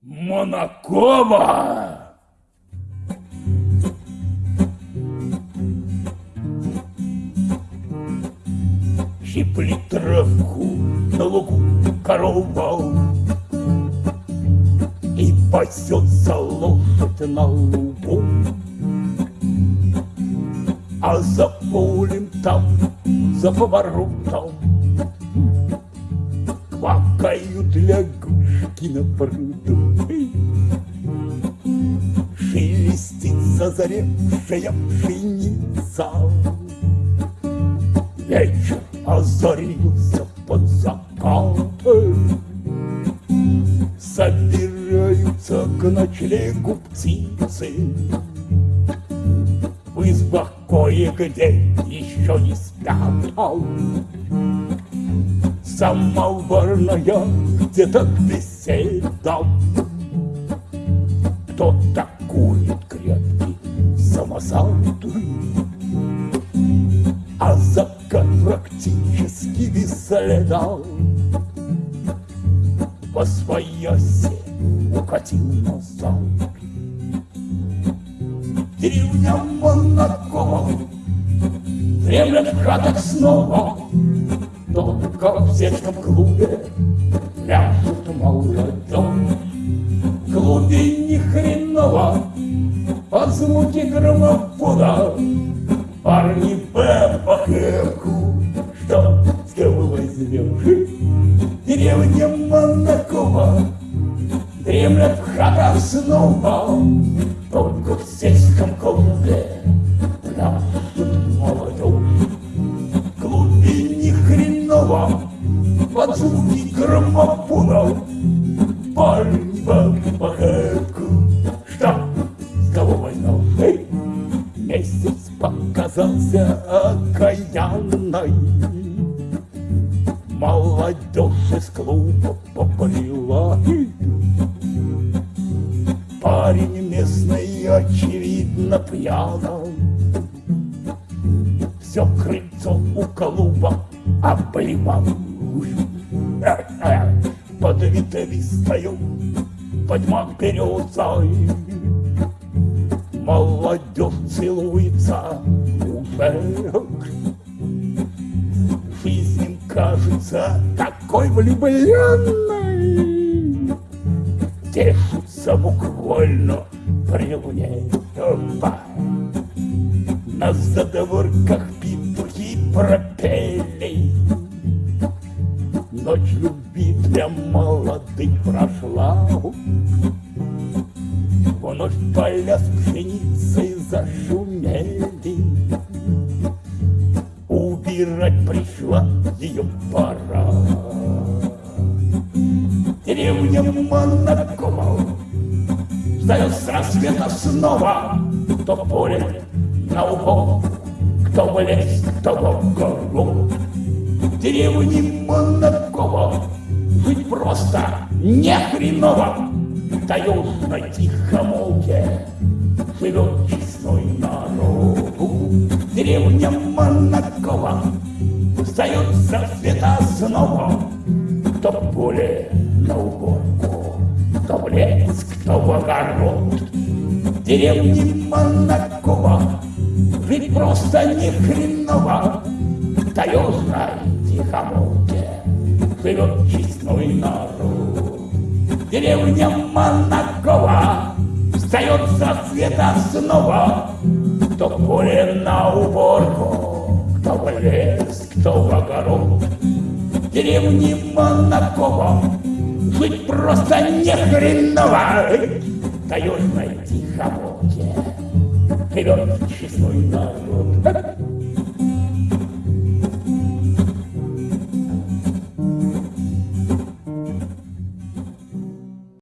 Монакова! Щипли травку на лугу корова И пасется лошадь на лугу А за полем там, за поворотом Квакают лягушки на пруду зазаревшая пшеница Вечер озарился под закатом Собираются к ночлегу птицы. В избах кое-где еще не спят Самоварная где-то беседа Кто-то курит самосад А закат практически без следа По своясе укатил назад. Деревня Монакова Дремлет в хатах снова. Только в сельском клубе Ляжут молодежь В клубе ни хреново Под звуки граммофона. Парни Б по хэку Что с кого возьмешь Деревня Монакова Дремлет в хатах снова. Только в сельском клубе молодежь. В клубе ни хреново Под звуки граммофонов показался окаянной. Молодежь из клуба поприла Парень местный, очевидно, пьяный. Все крыльцо у клуба обливал Под ветвистою подьмак березой Молодежь целуется уже Жизнь им кажется такой влюбленной. Тешится буквально при луне Опа. На задворках петухи пропели. Ночь любви для молодых прошла Вновь поля с пшеницей зашумели Убирать пришла ее пора. Деревня Монакова Встает с рассвета снова Кто поле на убор Кто в лес, кто в гору. Деревня Монакова Жить просто не хреново таежной тихомолке Живет честной народ Деревня Монакова Встает за света снова Кто в поле на уборку Кто в лес, кто в огород. Деревня Монакова Жить просто не хреново Таежной тихомолке Живет честной народ Деревня Монакова Встает со света снова. Кто в поле на уборку Кто в лес, кто в огород. Деревни Монакова Жить просто не хреново. Таежной тихомолке Живет честной народ